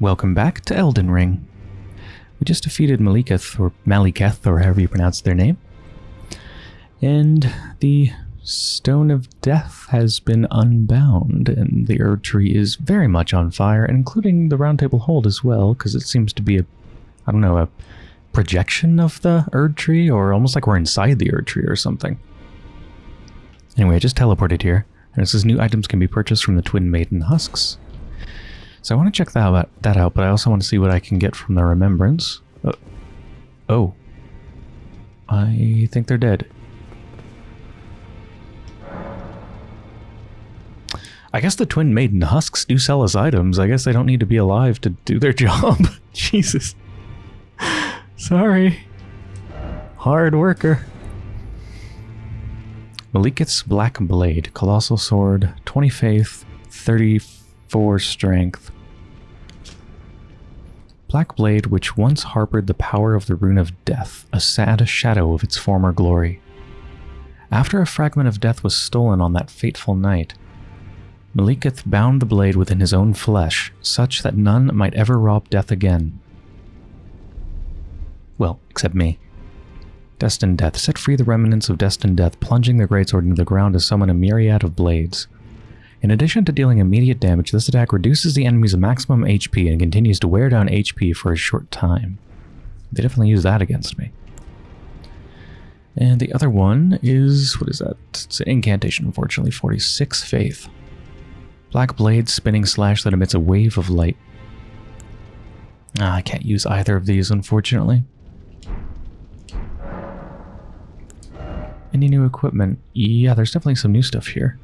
Welcome back to Elden Ring. We just defeated Maliketh, or Maliketh, or however you pronounce their name. And the Stone of Death has been unbound, and the Erd Tree is very much on fire, including the Round Table Hold as well, because it seems to be a, I don't know, a projection of the Erd Tree, or almost like we're inside the Erd Tree or something. Anyway, I just teleported here, and it says new items can be purchased from the Twin Maiden Husks. So I want to check that out, that out, but I also want to see what I can get from the Remembrance. Uh, oh. I think they're dead. I guess the Twin Maiden Husks do sell us items. I guess they don't need to be alive to do their job. Jesus. Sorry. Hard worker. Maliketh's Black Blade, Colossal Sword, 20 Faith, 34 Strength. Black Blade, which once harbored the power of the Rune of Death, a sad shadow of its former glory. After a fragment of death was stolen on that fateful night, Maliketh bound the blade within his own flesh, such that none might ever rob death again. Well, except me. Destined Death. Set free the remnants of Destined Death, plunging the greatsword into the ground to summon a myriad of blades. In addition to dealing immediate damage, this attack reduces the enemy's maximum HP and continues to wear down HP for a short time. They definitely use that against me. And the other one is, what is that? It's an incantation, unfortunately, 46 Faith. Black blade, spinning slash that emits a wave of light. Ah, I can't use either of these, unfortunately. Any new equipment? Yeah, there's definitely some new stuff here.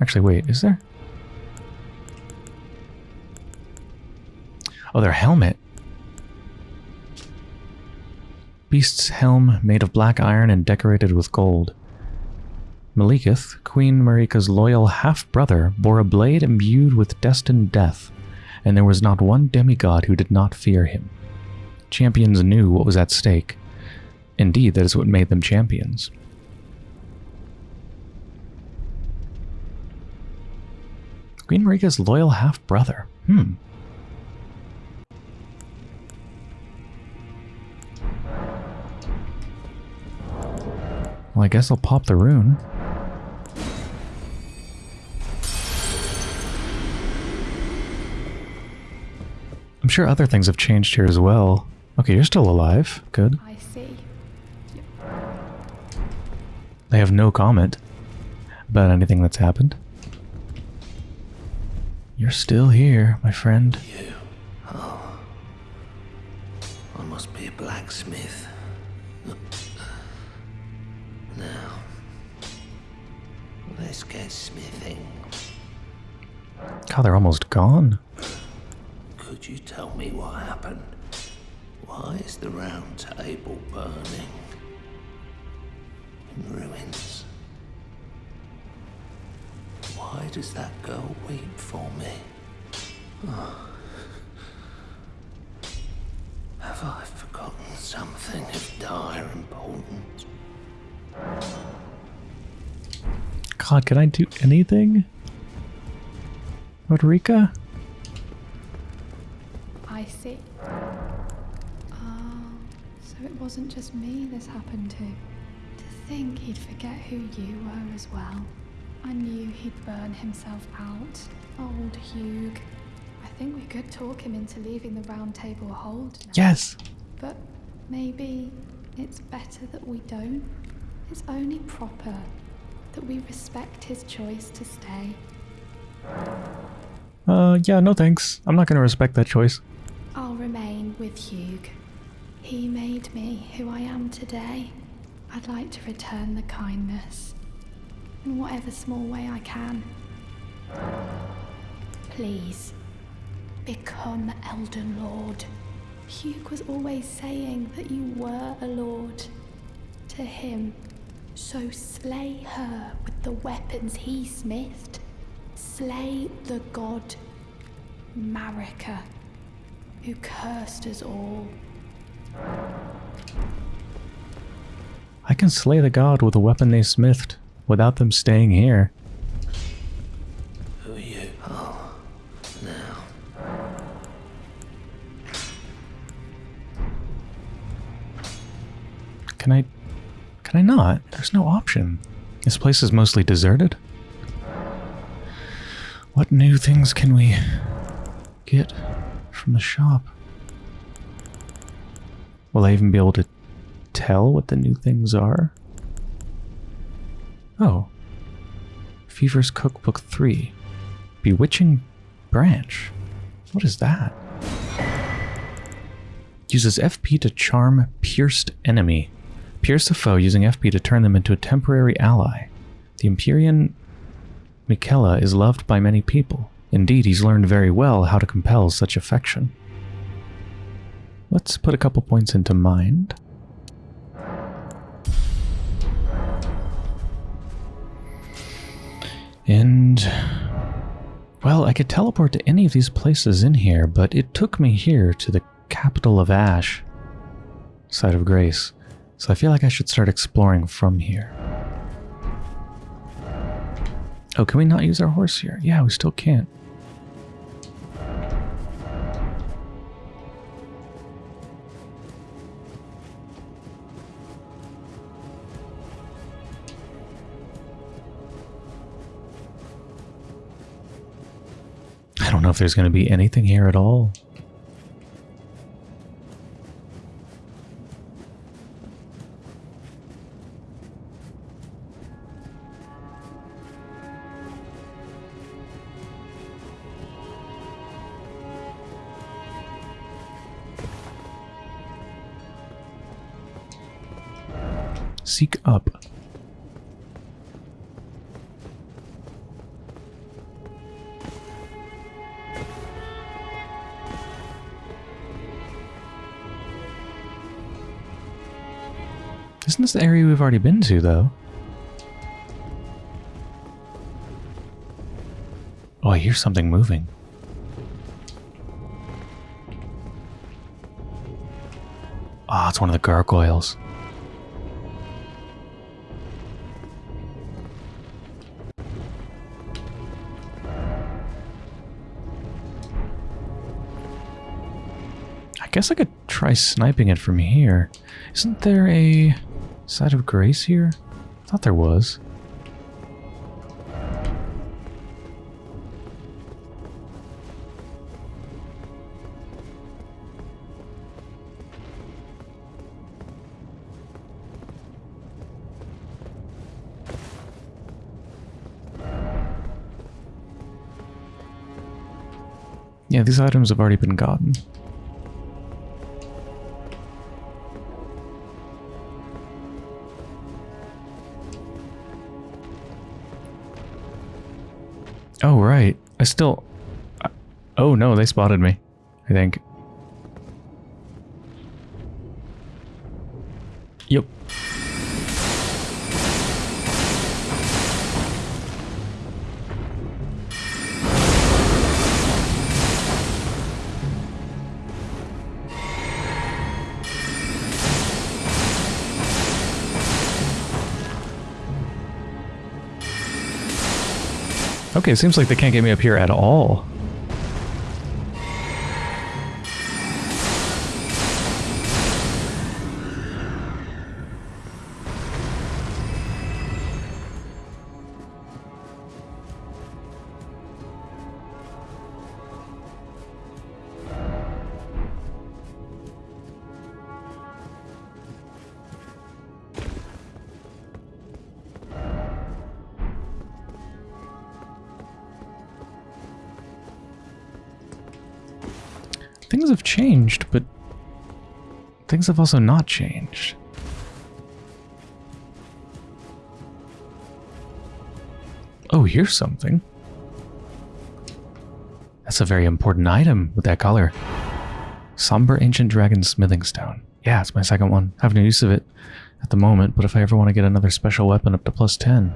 Actually, wait, is there? Oh, their helmet. Beast's helm made of black iron and decorated with gold. Maliketh, Queen Marika's loyal half-brother, bore a blade imbued with destined death, and there was not one demigod who did not fear him. Champions knew what was at stake. Indeed, that is what made them champions. Queen Marika's loyal half-brother. Hmm. Well, I guess I'll pop the rune. I'm sure other things have changed here as well. Okay, you're still alive. Good. I see. They have no comment about anything that's happened. You're still here, my friend. You. Oh. I must be a blacksmith. Now. Let's get smithing. God, they're almost gone. Could you tell me what happened? Why is the round table burning? In ruins. Why does that girl weep for me? Oh. Have I forgotten something of dire importance? God, can I do anything? Roderika? I see. Ah, so it wasn't just me this happened to. To think he'd forget who you were as well. I knew he'd burn himself out. Old Hugh. I think we could talk him into leaving the round table hold now. Yes. But maybe it's better that we don't. It's only proper that we respect his choice to stay. Uh, yeah, no thanks. I'm not gonna respect that choice. I'll remain with Hugh. He made me who I am today. I'd like to return the kindness in whatever small way I can. Please, become Elden Lord. Hugh was always saying that you were a lord to him. So slay her with the weapons he smithed. Slay the god Marika, who cursed us all. I can slay the god with a weapon they smithed without them staying here. Who are you? Oh, now. Can I... Can I not? There's no option. This place is mostly deserted. What new things can we get from the shop? Will I even be able to tell what the new things are? Oh. Fevor's Cookbook 3. Bewitching Branch. What is that? Uses FP to charm pierced enemy. Pierce a foe using FP to turn them into a temporary ally. The Empyrean Miquella is loved by many people. Indeed, he's learned very well how to compel such affection. Let's put a couple points into mind. And... Well, I could teleport to any of these places in here, but it took me here to the capital of Ash, site of Grace. So I feel like I should start exploring from here. Oh, can we not use our horse here? Yeah, we still can't. There's going to be anything here at all. Already been to, though? Oh, I hear something moving. Ah, it's one of the gargoyles. I guess I could try sniping it from here. Isn't there a site of grace here? Thought there was. Yeah, these items have already been gotten. Oh, right. I still... Oh, no, they spotted me. I think. Yep. Okay, it seems like they can't get me up here at all. Things have also not changed. Oh, here's something. That's a very important item with that color. Somber Ancient Dragon Smithing Stone. Yeah, it's my second one. I have no use of it at the moment, but if I ever want to get another special weapon up to plus 10.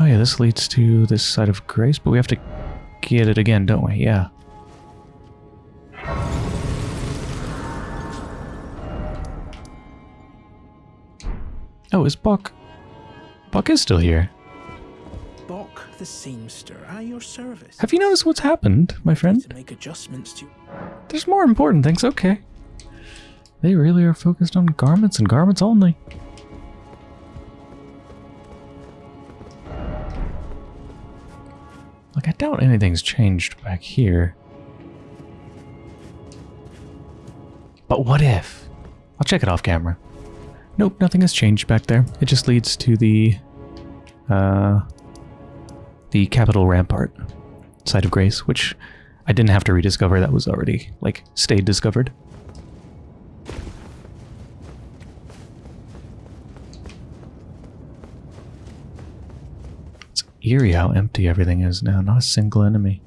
Oh yeah, this leads to this site of Grace, but we have to get it again, don't we? Yeah. Oh, is Buck... Buck is still here. Boc the seamster at your service. Have you noticed what's happened, my friend? to make adjustments to There's more important things, okay. They really are focused on garments and garments only. Like, I doubt anything's changed back here. But what if? I'll check it off camera. Nope, nothing has changed back there. It just leads to the, uh, the Capital Rampart, site of Grace, which I didn't have to rediscover. That was already, like, stayed discovered. It's eerie how empty everything is now. Not a single enemy.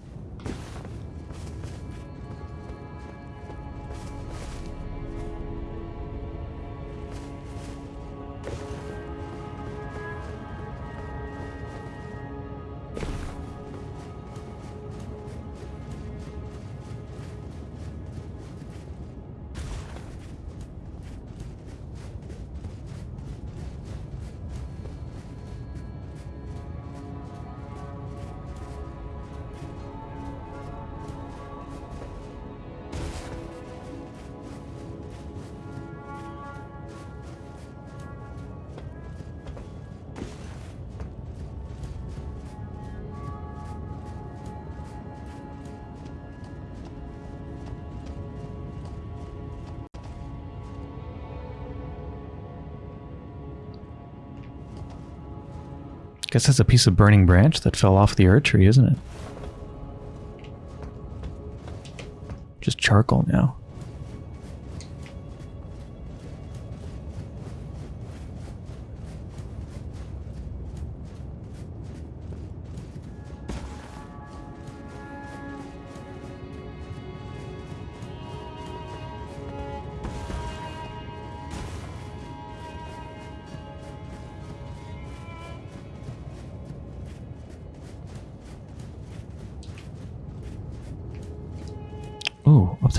Guess that's a piece of burning branch that fell off the Erd tree, isn't it? Just charcoal now.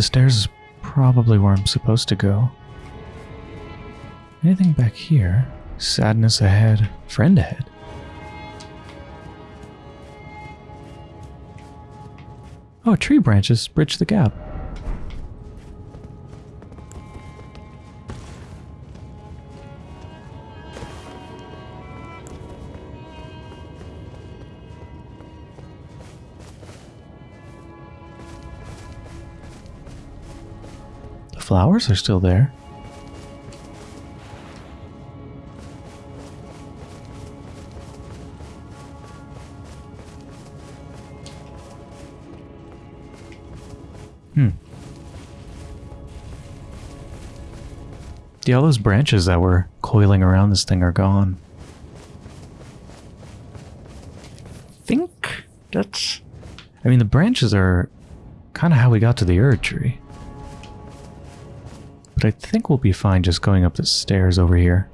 The stairs is probably where I'm supposed to go. Anything back here? Sadness ahead, friend ahead. Oh, tree branches bridge the gap. Flowers are still there. Hmm. Yeah, all those branches that were coiling around this thing are gone. I think that's... I mean, the branches are kind of how we got to the Erd tree. But I think we'll be fine just going up the stairs over here.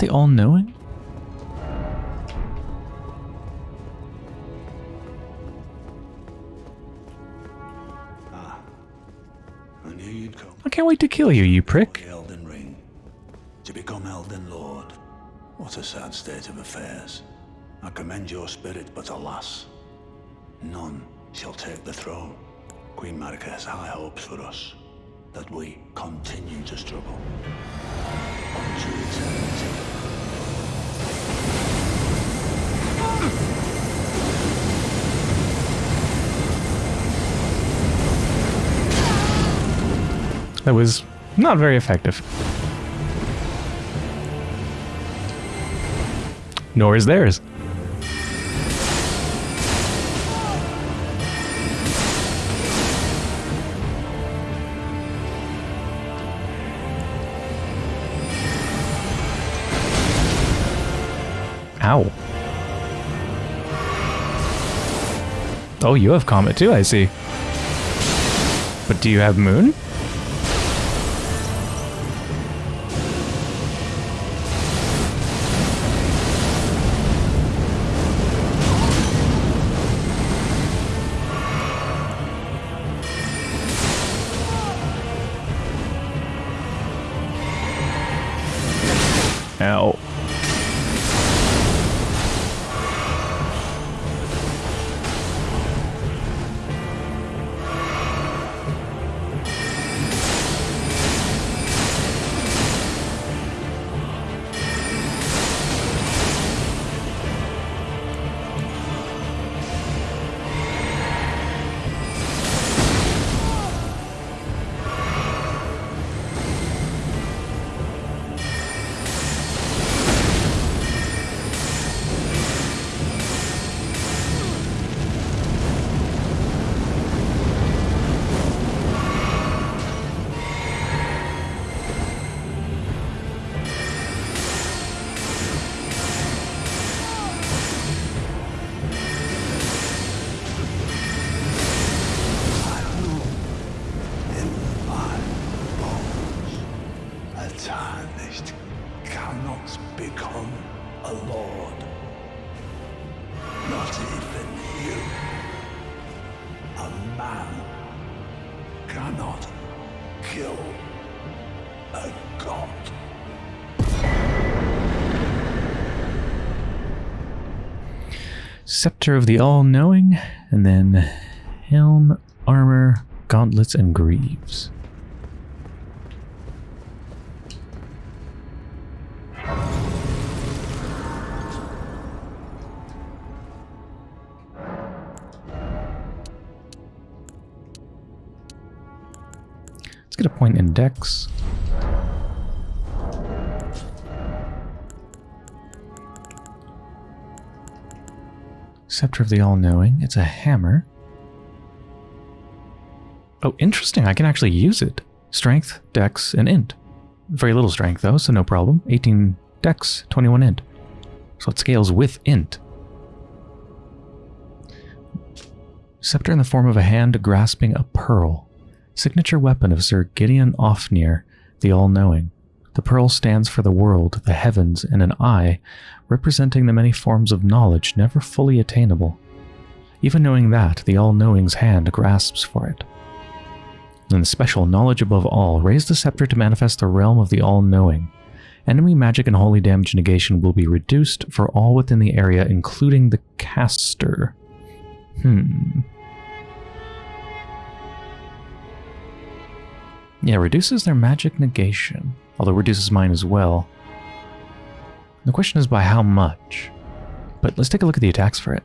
Is it the all-knowing? I knew you'd come. I can't wait to kill you, you prick. Elden Ring. To become Elden Lord. What a sad state of affairs. I commend your spirit, but alas, none shall take the throne. Queen Marika has high hopes for us, that we continue to struggle. That was not very effective. Nor is theirs. Oh, you have Comet too, I see. But do you have Moon? Scepter of the All-Knowing, and then Helm, Armor, Gauntlets, and Greaves. Let's get a point in Dex. Scepter of the All-Knowing. It's a hammer. Oh, interesting. I can actually use it. Strength, Dex, and Int. Very little strength, though, so no problem. 18 Dex, 21 Int. So it scales with Int. Scepter in the form of a hand grasping a pearl. Signature weapon of Sir Gideon Ofnir, the All-Knowing. The pearl stands for the world, the heavens, and an eye, representing the many forms of knowledge never fully attainable. Even knowing that, the All-Knowing's hand grasps for it. Then special knowledge above all, raise the scepter to manifest the realm of the All-Knowing. Enemy magic and holy damage negation will be reduced for all within the area, including the caster. Hmm. Yeah, reduces their magic negation, although reduces mine as well. The question is by how much? But let's take a look at the attacks for it.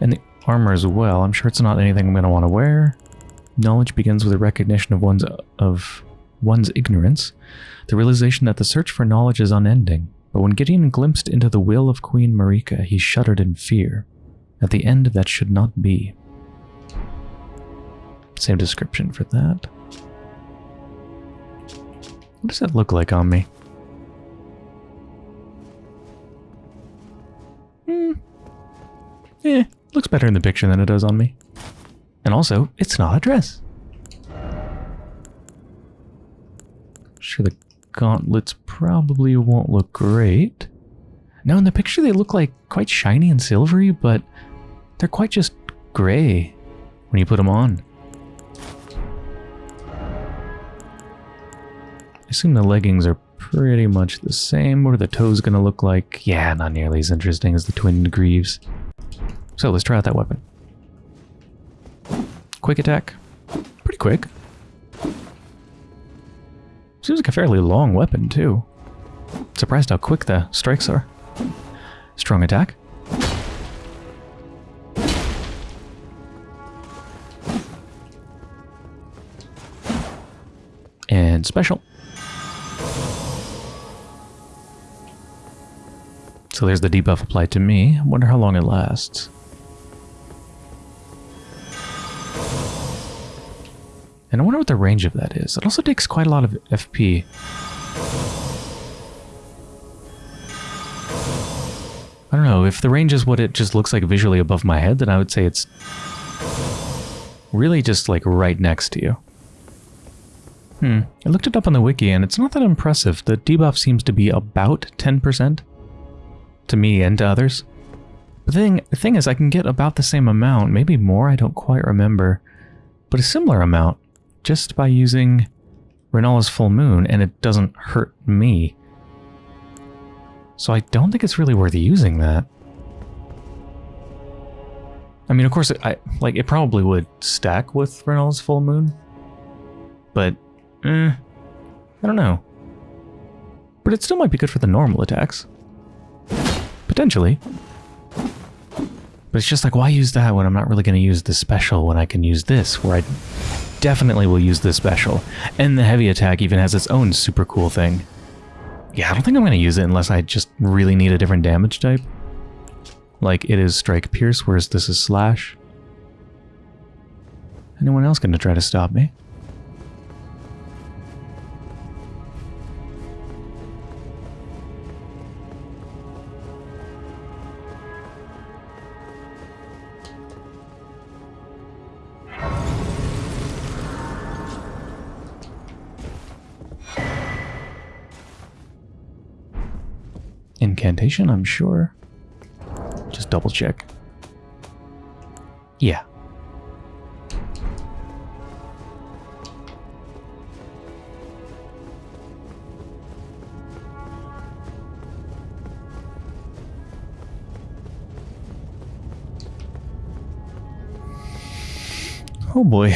And the armor as well. I'm sure it's not anything I'm going to want to wear. Knowledge begins with a recognition of one's of one's ignorance, the realization that the search for knowledge is unending. But when Gideon glimpsed into the will of Queen Marika, he shuddered in fear. At the end, that should not be. Same description for that. What does that look like on me? Hmm. Eh, looks better in the picture than it does on me. And also, it's not a dress. Sure, the gauntlets probably won't look great. Now, in the picture, they look like quite shiny and silvery, but they're quite just gray when you put them on. I assume the leggings are pretty much the same. What are the toes going to look like? Yeah, not nearly as interesting as the twin greaves. So let's try out that weapon. Quick attack. Pretty quick. Seems like a fairly long weapon, too. Surprised how quick the strikes are. Strong attack. And special. So there's the debuff applied to me. Wonder how long it lasts. And I wonder what the range of that is. It also takes quite a lot of FP. I don't know, if the range is what it just looks like visually above my head, then I would say it's really just like right next to you. Hmm, I looked it up on the wiki and it's not that impressive. The debuff seems to be about 10% to me and to others. The thing, the thing is I can get about the same amount, maybe more, I don't quite remember, but a similar amount just by using Renala's Full Moon and it doesn't hurt me. So I don't think it's really worth using that. I mean, of course, I like it probably would stack with Renala's Full Moon, but eh, I don't know. But it still might be good for the normal attacks. Potentially. But it's just like, why use that when I'm not really going to use the special when I can use this, where I definitely will use this special. And the heavy attack even has its own super cool thing. Yeah, I don't think I'm going to use it unless I just really need a different damage type. Like it is Strike Pierce, whereas this is Slash. Anyone else going to try to stop me? Incantation, I'm sure. Just double check. Yeah. Oh boy.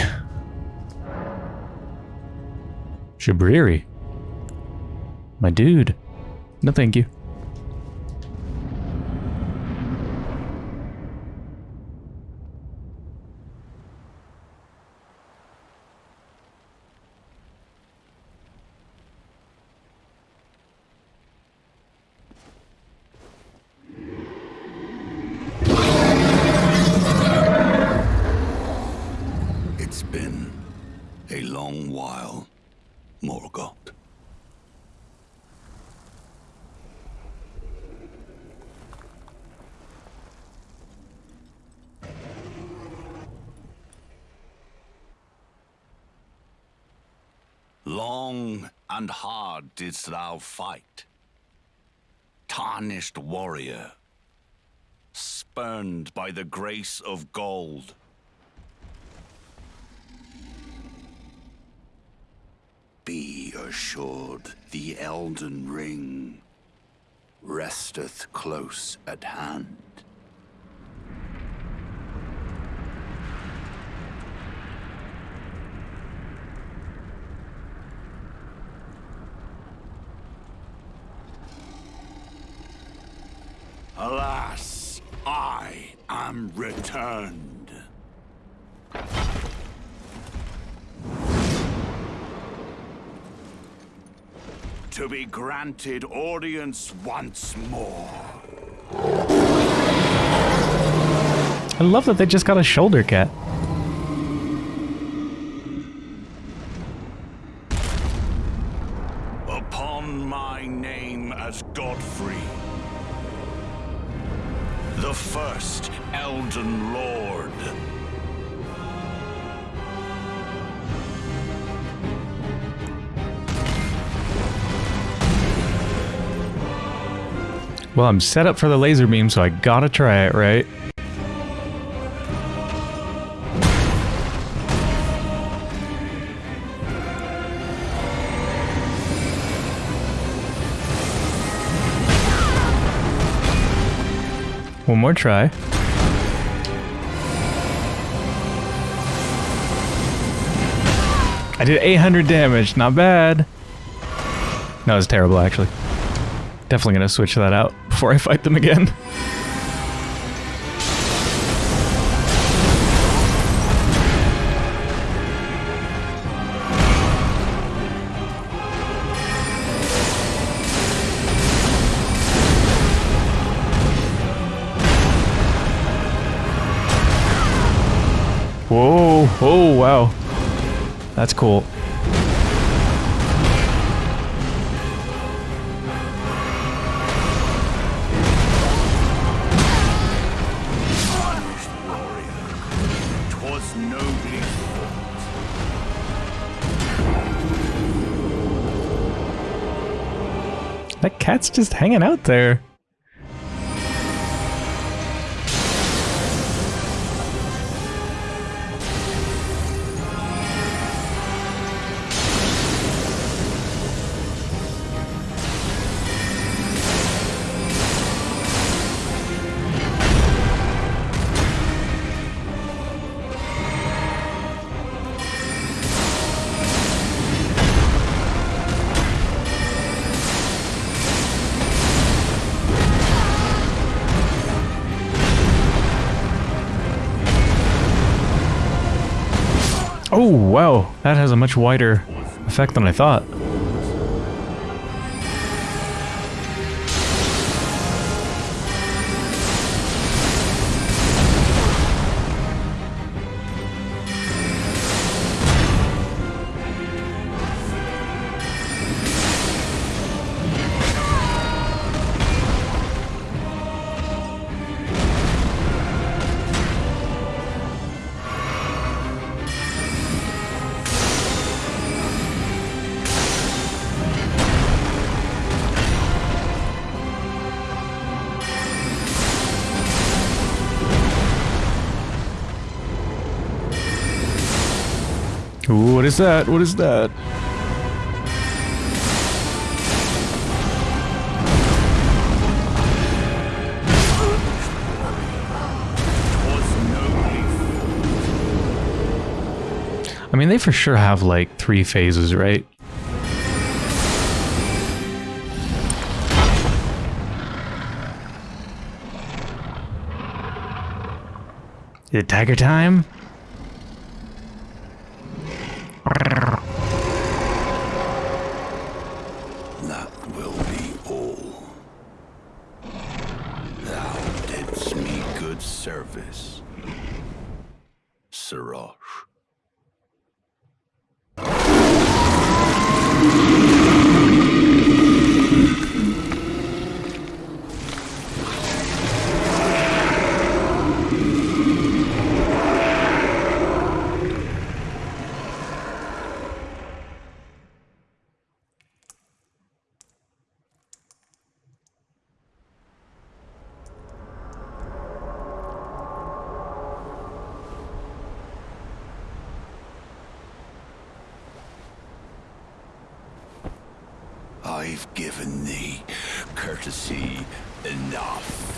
Shabriri. My dude. No thank you. It's been a long while, Morgott. Long and hard didst thou fight, tarnished warrior, spurned by the grace of gold. Be assured the Elden Ring resteth close at hand. Alas, I am returned. to be granted audience once more. I love that they just got a shoulder cat. Well, I'm set up for the laser beam, so I gotta try it, right? One more try. I did 800 damage, not bad. That was terrible, actually. Definitely gonna switch that out before I fight them again. Whoa, oh wow. That's cool. Cat's just hanging out there. Much wider effect than I thought. Ooh, what is that? What is that? I mean, they for sure have like three phases, right? Is it tiger time? That will be all. Thou didst me good service, Serosh. I've given thee courtesy enough.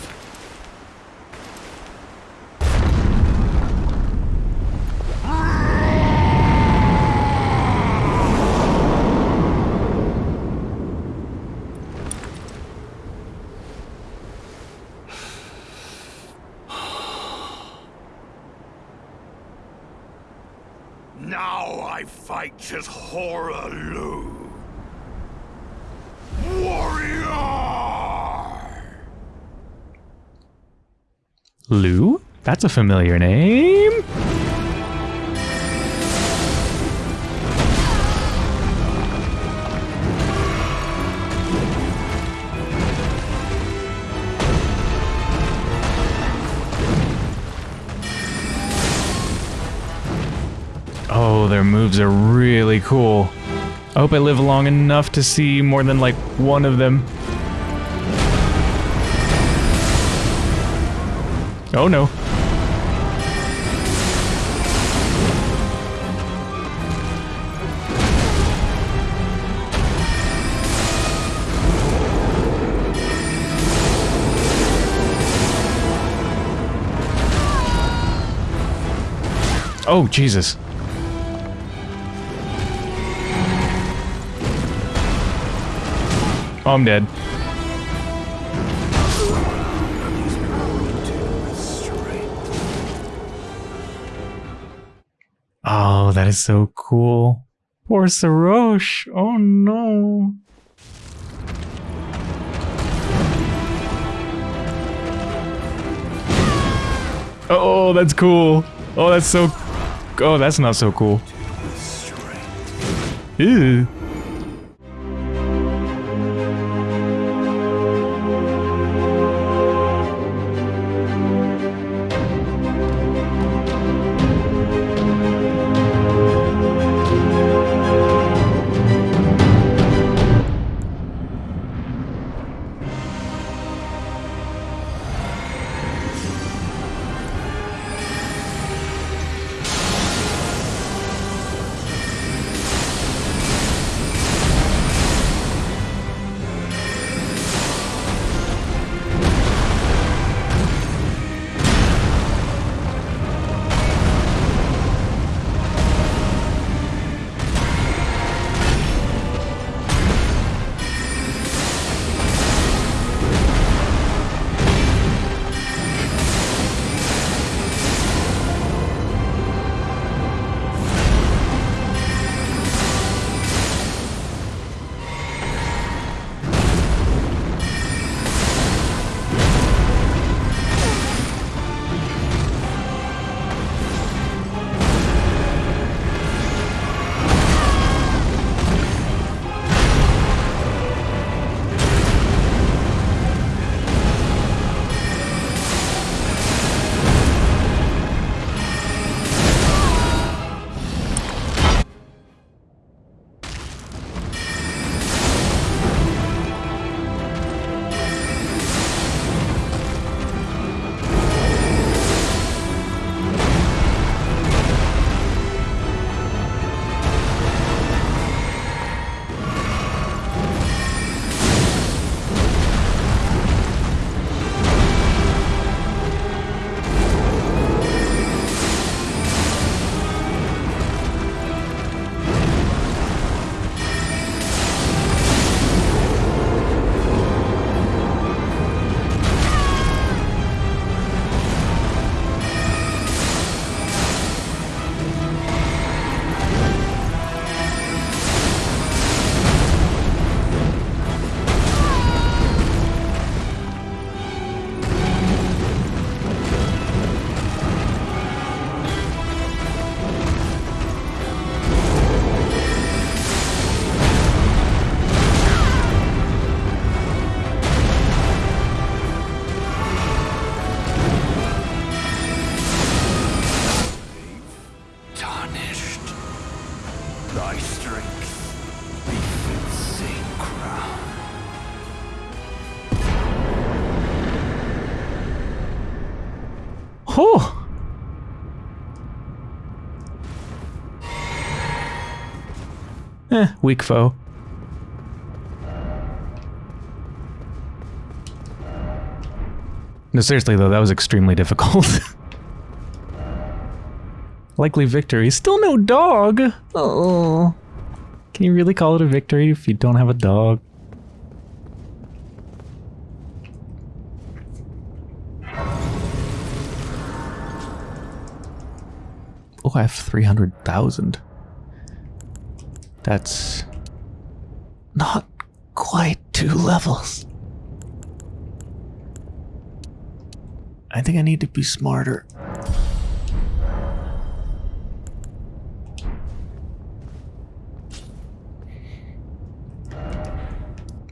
Now I fight as Hoarah Loux. Warrior! Loux? That's a familiar name. Moves are really cool. I hope I live long enough to see more than like one of them. Oh no. Oh, Jesus. I'm dead. Oh, that is so cool. Poor Serosh. Oh no. Oh, that's cool. Oh, that's so. Oh, that's not so cool. Ew. Eh, weak foe. No, seriously though, that was extremely difficult. Likely victory. Still no dog! Oh. Can you really call it a victory if you don't have a dog? Oh, I have 300,000. That's not quite two levels. I think I need to be smarter.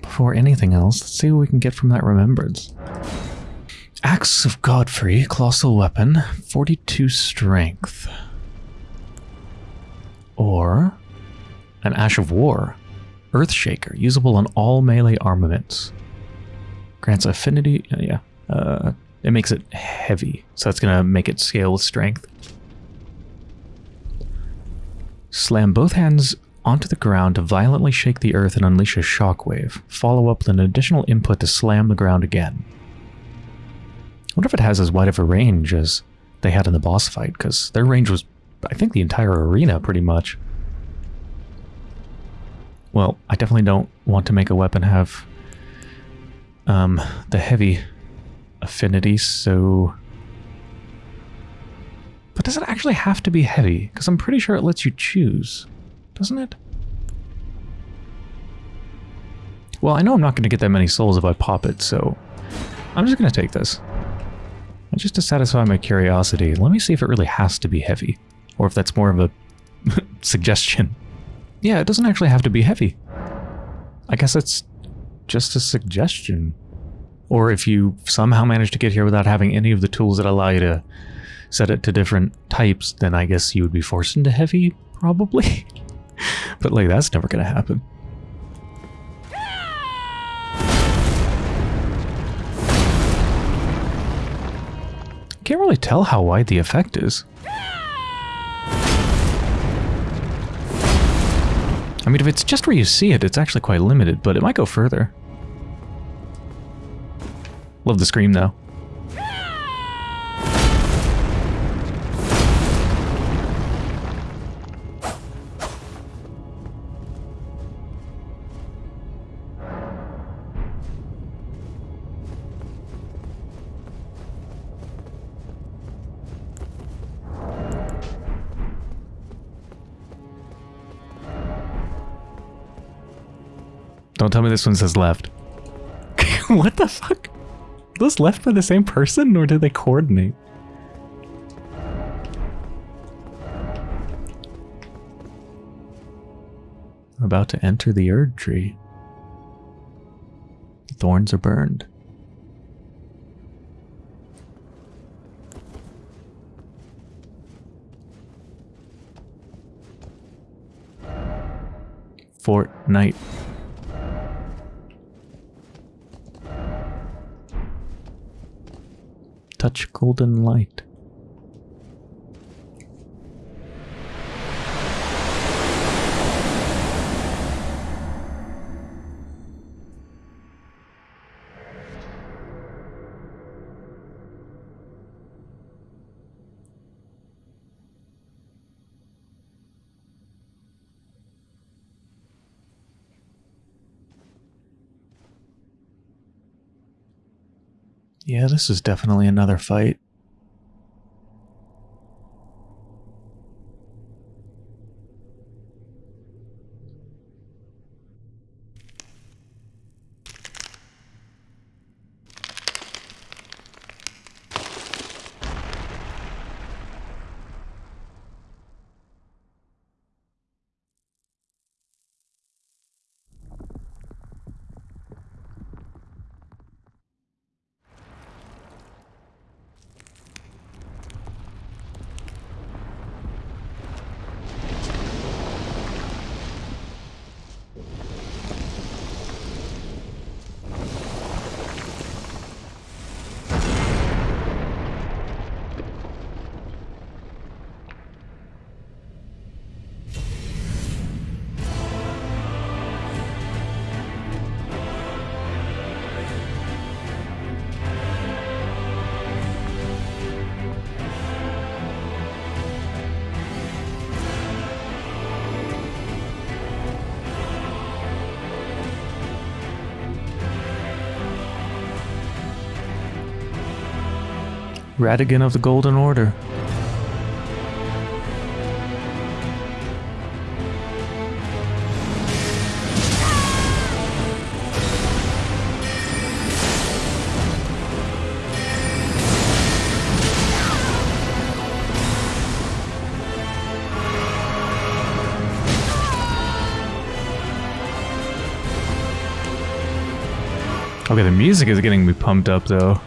Before anything else, let's see what we can get from that remembrance. Axe of Godfrey, colossal weapon, 42 strength. Or an Ash of War, Earthshaker, usable on all melee armaments. Grants affinity, uh, yeah, uh, it makes it heavy, so that's going to make it scale with strength. Slam both hands onto the ground to violently shake the earth and unleash a shockwave. Follow up with an additional input to slam the ground again. I wonder if it has as wide of a range as they had in the boss fight, because their range was, I think, the entire arena, pretty much. Well, I definitely don't want to make a weapon have um, the heavy affinity, so... But does it actually have to be heavy? Because I'm pretty sure it lets you choose, doesn't it? Well, I know I'm not going to get that many souls if I pop it, so I'm just going to take this. And just to satisfy my curiosity, let me see if it really has to be heavy, or if that's more of a suggestion. Yeah, it doesn't actually have to be heavy. I guess it's just a suggestion. Or if you somehow manage to get here without having any of the tools that allow you to set it to different types, then I guess you would be forced into heavy, probably. but like, that's never gonna happen. Can't really tell how wide the effect is. I mean, if it's just where you see it, it's actually quite limited, but it might go further. Love the scream, though. Don't tell me this one says left. what the fuck? Those left by the same person or did they coordinate? About to enter the Erd tree. The thorns are burned. Fortnite. Touch golden light. Yeah, this is definitely another fight. Radagon of the Golden Order. Okay, the music is getting me pumped up though.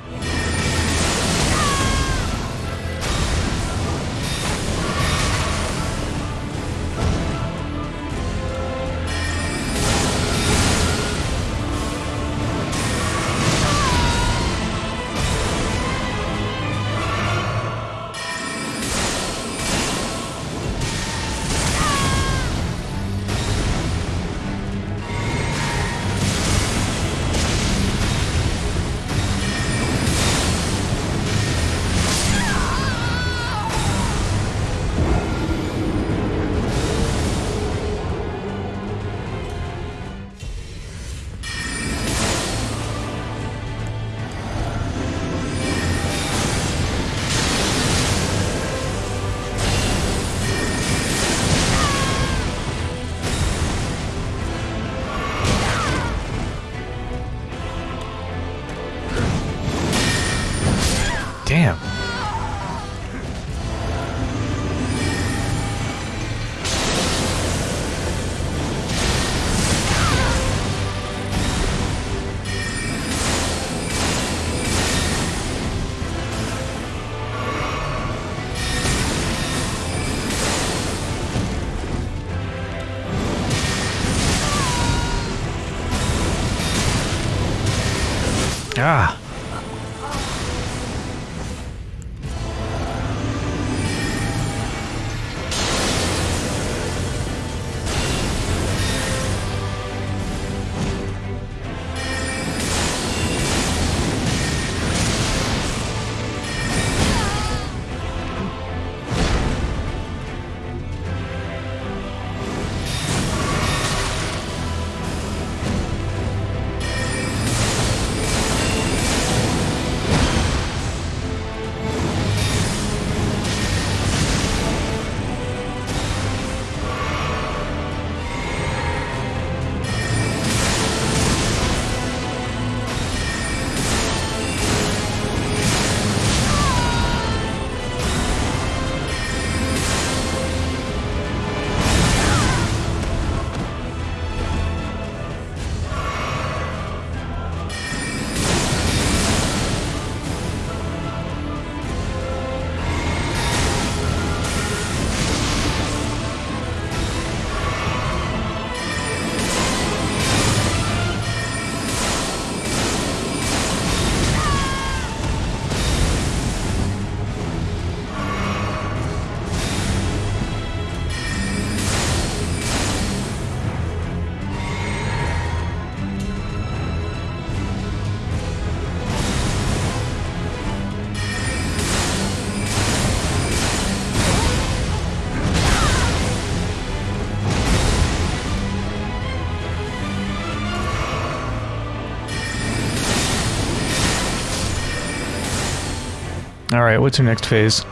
All right, what's your next phase?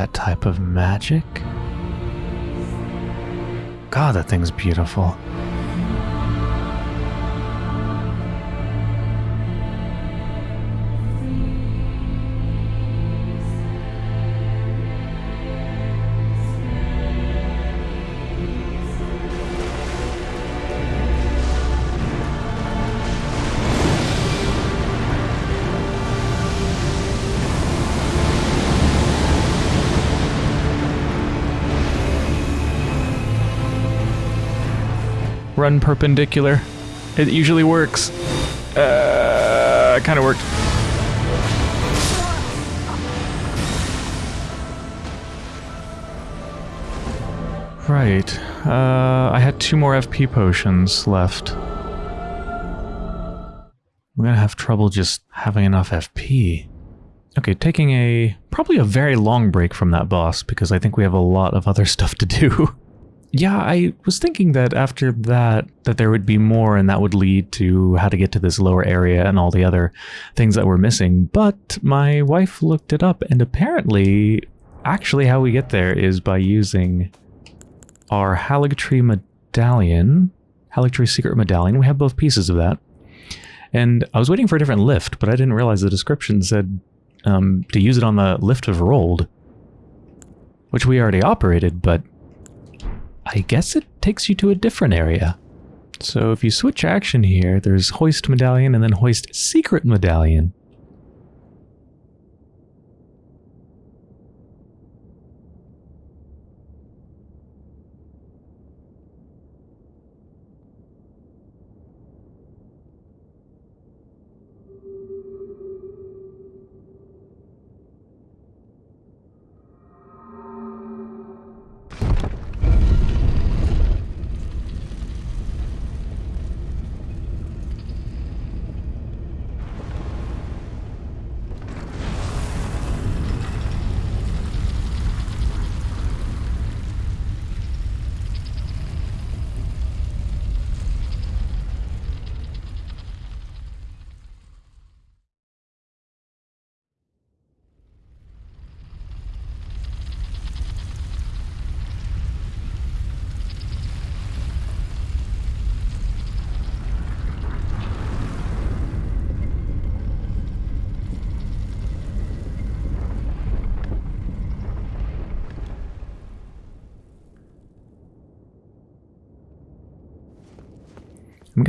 That type of magic. God, that thing's beautiful. Run perpendicular. It usually works. Uh, kind of worked. Right. Uh, I had two more FP potions left. I'm gonna have trouble just having enough FP. Okay, taking a probably a very long break from that boss because I think we have a lot of other stuff to do. Yeah, I was thinking that after that that there would be more and that would lead to how to get to this lower area and all the other things that we're missing, but my wife looked it up and apparently actually how we get there is by using our Haligtree medallion, Haligtree secret medallion. We have both pieces of that. And I was waiting for a different lift, but I didn't realize the description said um, to use it on the lift of Rold, which we already operated, but I guess it takes you to a different area. So if you switch action here, there's Hoist Medallion and then Hoist Secret Medallion.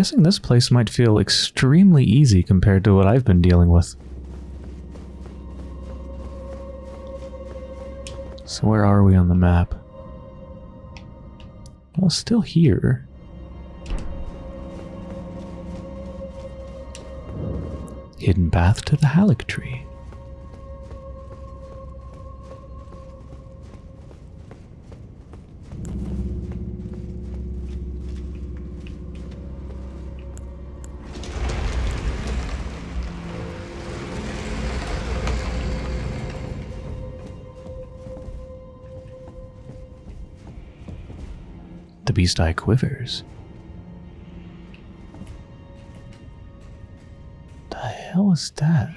Guessing this place might feel extremely easy compared to what I've been dealing with. So where are we on the map? Well, still here. Hidden path to the Haligtree. The beast eye quivers. The hell is that?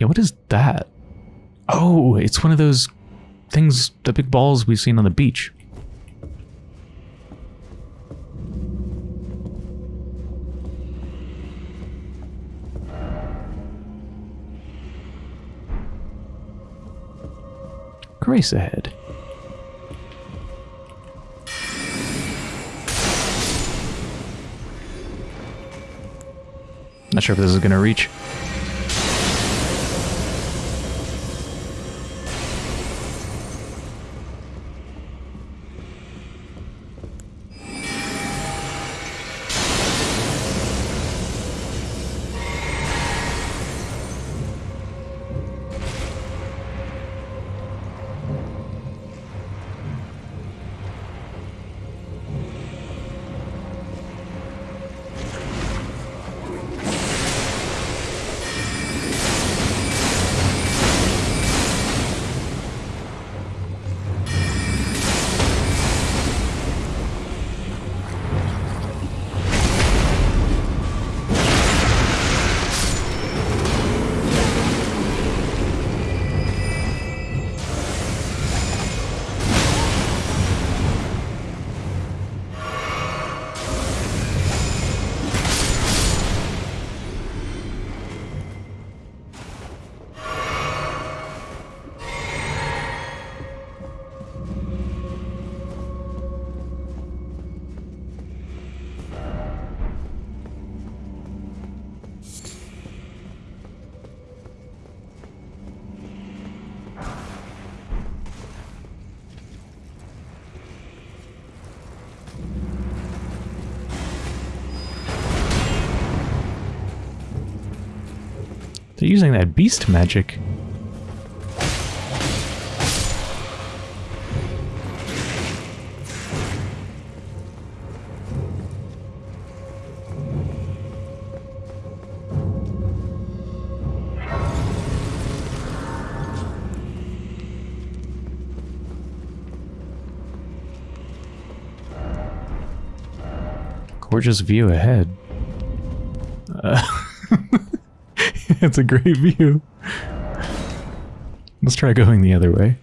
Yeah, what is that? Oh, it's one of those things, the big balls we've seen on the beach. Grace ahead. Not sure if this is going to reach. Using that beast magic. Gorgeous view ahead. it's a great view. Let's try going the other way.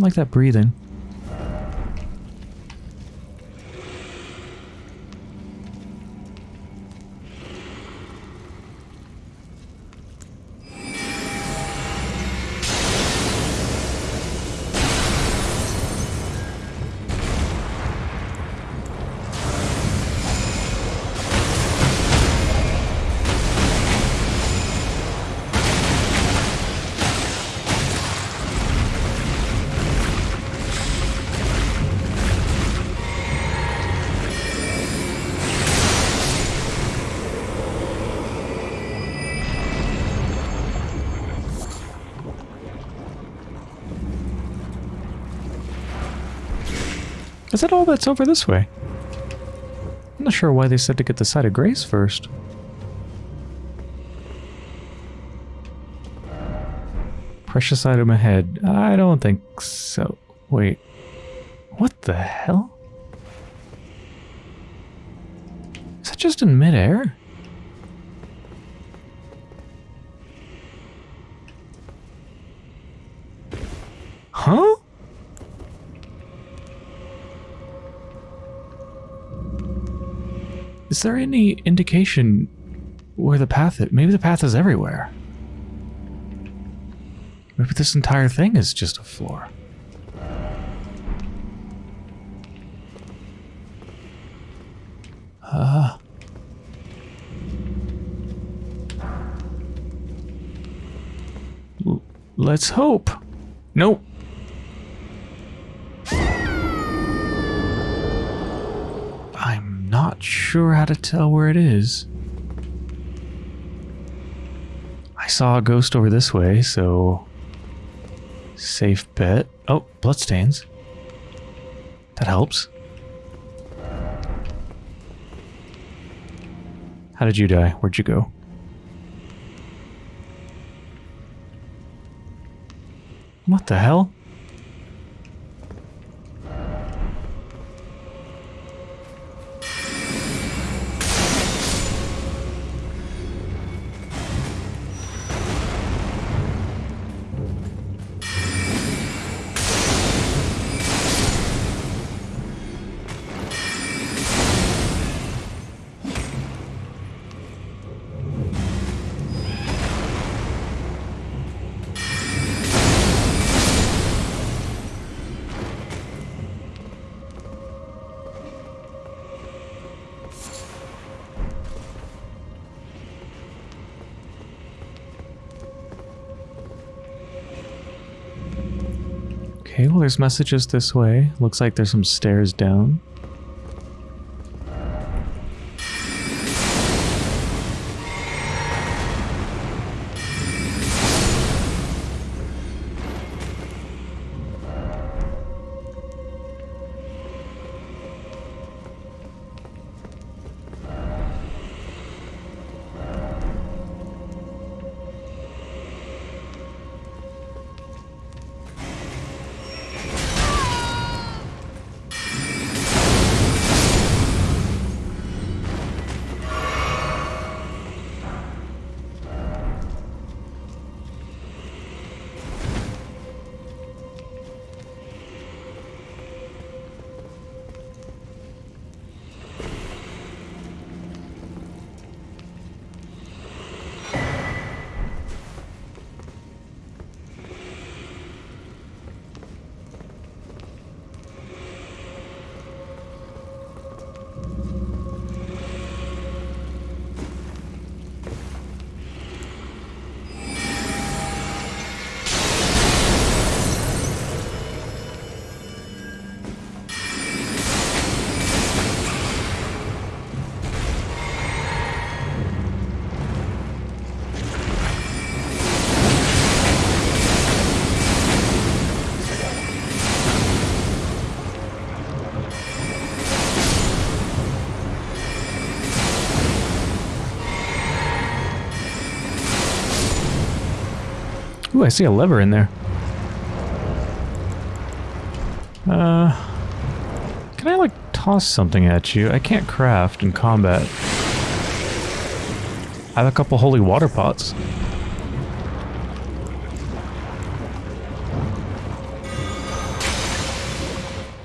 Don't like that breathing. Is that all that's over this way? I'm not sure why they said to get the site of Grace first. Precious item ahead. I don't think so. Wait. What the hell? Is that just in midair? Is there any indication where the path is? Maybe the path is everywhere. Maybe this entire thing is just a floor. Uh. L- let's hope. Nope. Sure how to tell where it is. I saw a ghost over this way, so safe bet. Oh, bloodstains. That helps. How did you die? Where'd you go? What the hell? Messages this way. Looks like there's some stairs down. Ooh, I see a lever in there. Uh, can I like toss something at you? I can't craft in combat. I have a couple holy water pots.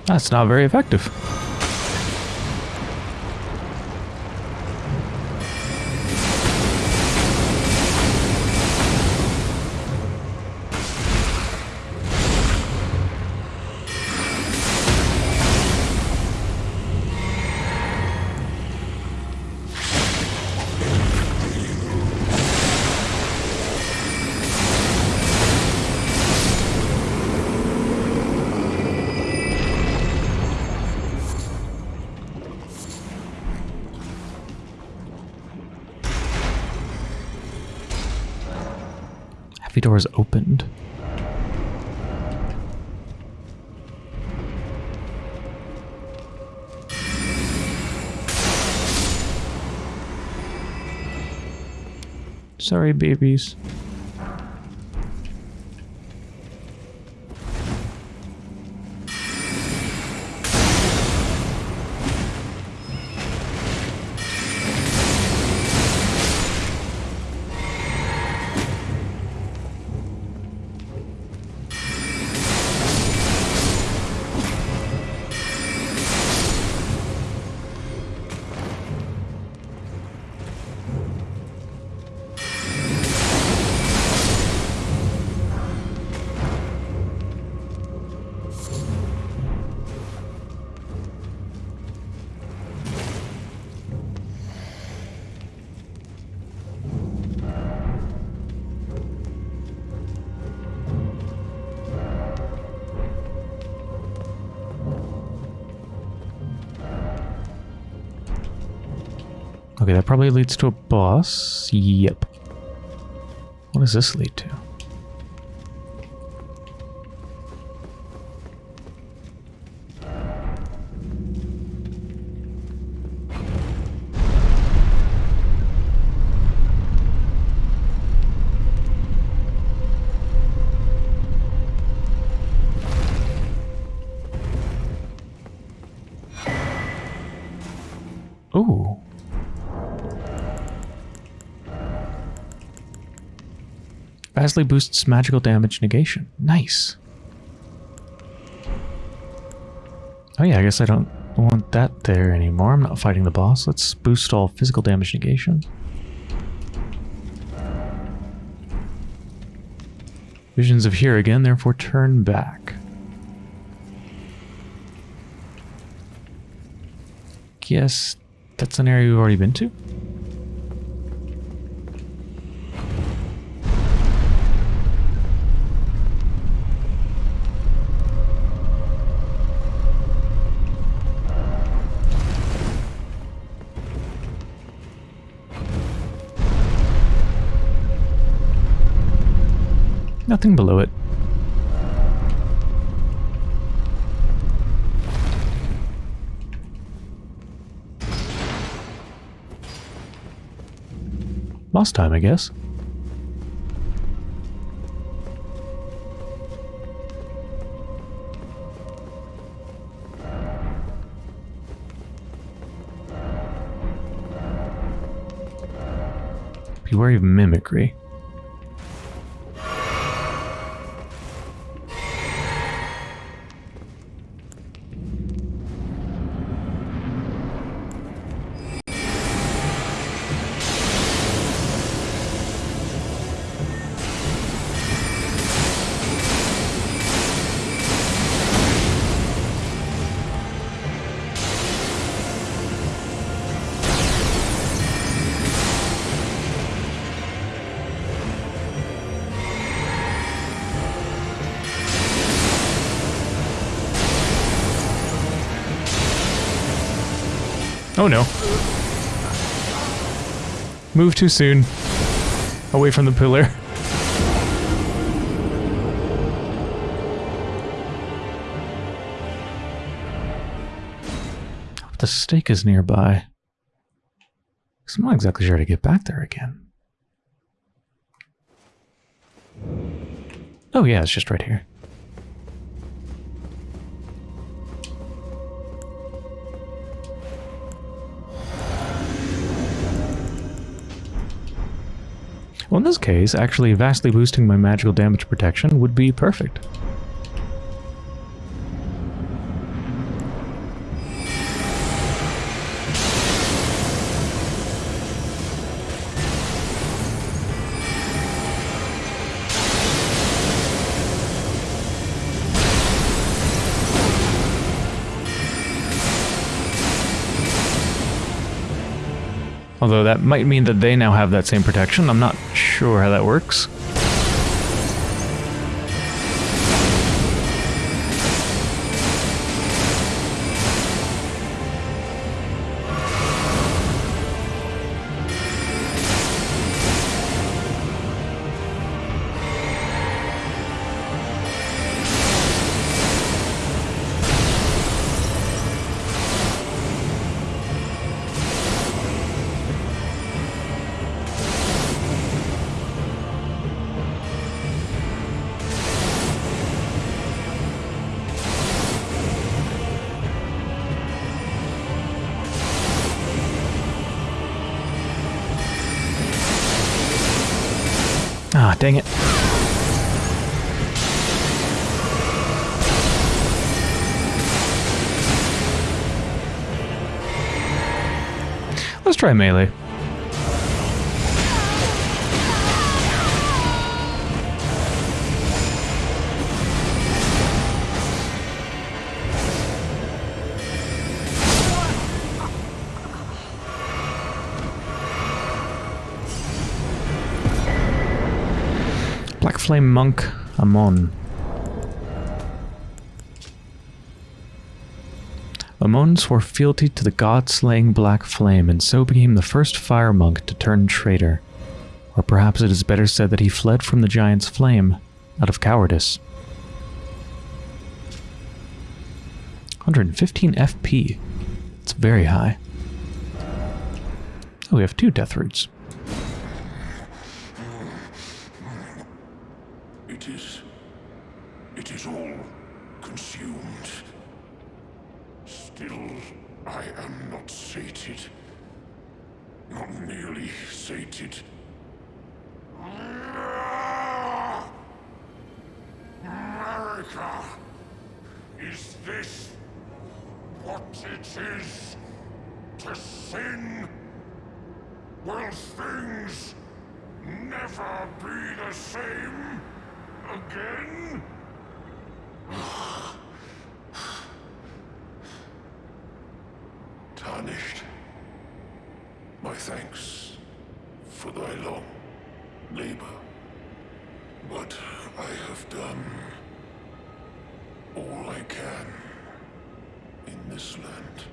That's not very effective. Heavy doors opened. Sorry, babies. Okay, that probably leads to a boss. Yep. What does this lead to? Vastly boosts magical damage negation. Nice. Oh yeah, I guess I don't want that there anymore. I'm not fighting the boss. Let's boost all physical damage negation. Visions of here again, therefore turn back. Guess that's an area we've already been to? Nothing below it. Last time, I guess. Be wary of mimicry. Move too soon. Away from the pillar. The stake is nearby. I'm not exactly sure how to get back there again. Oh yeah, it's just right here. This case, actually vastly boosting my magical damage protection would be perfect. Although that might mean that they now have that same protection. I'm not sure how that works. Try melee. Black Flame Monk Amon. Amon swore fealty to the god-slaying Black Flame and so became the first fire monk to turn traitor. Or perhaps it is better said that he fled from the giant's flame out of cowardice. 115 FP. It's very high. Oh, we have two death roots. It is. It is all consumed. Still, I am not sated. Not nearly sated. Marika! Is this what it is to sin? Will things never be the same again? Tarnished. My thanks for thy long labor. But I have done all I can in this land.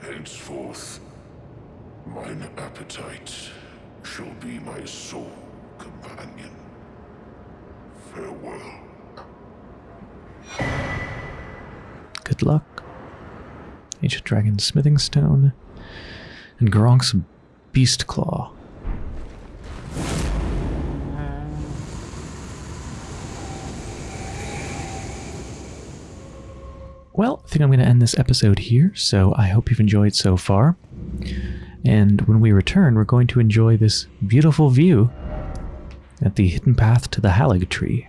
Henceforth, mine appetite shall be my sole companion. Farewell. Good luck. Ancient Dragon Smithing Stone. And Gurranq's Beast Claw. Well, I think I'm going to end this episode here, so I hope you've enjoyed so far. And when we return, we're going to enjoy this beautiful view at the hidden path to the Haligtree.